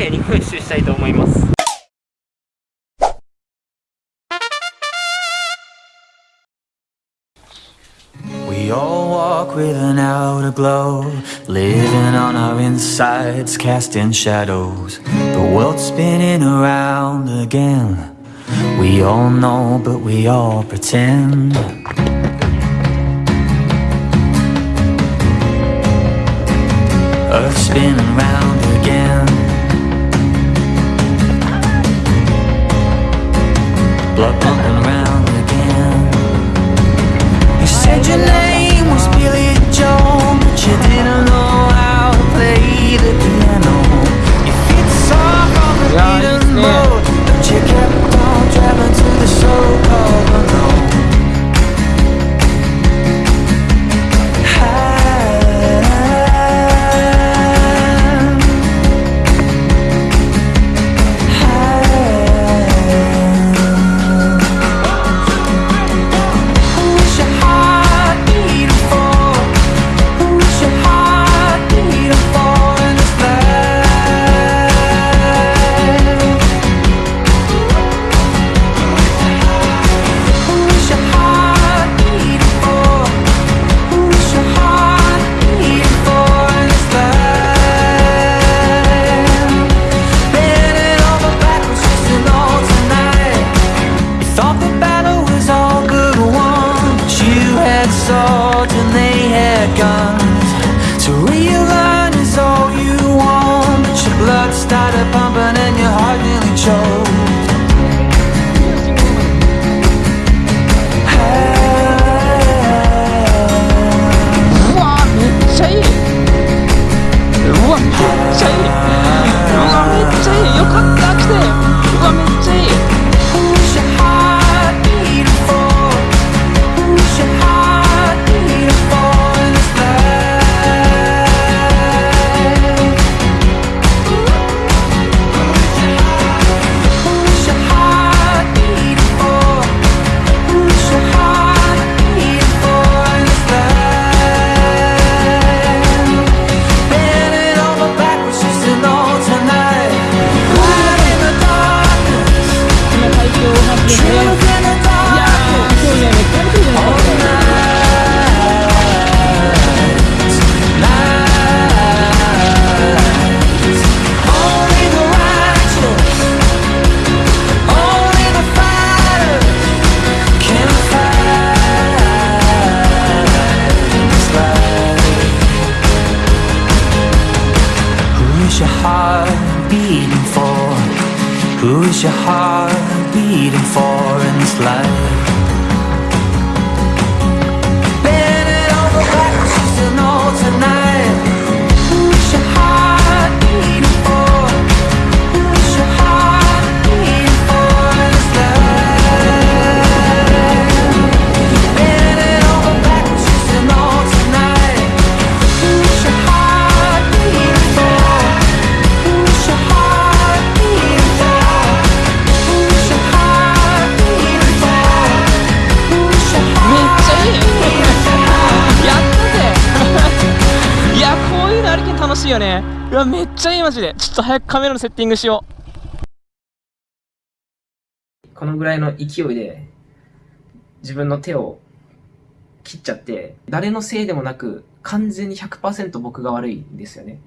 麗に噴出したいと思います We all walk with an outer glow, living on our insides, casting shadows. The world's spinning around again. We all know, but we all pretend. Earth spinning round You said your name was Billy Joe, but you didn't know how to play the had swords and they had guns. Your heart beating for? Who is your heart beating for in this life? よね。うわめっちゃいいマジで。ちょっと早くカメラのセッティングしよう。このぐらいの勢いで自分の手を切っちゃって誰のせいでもなく完全に100%僕が悪いんですよね。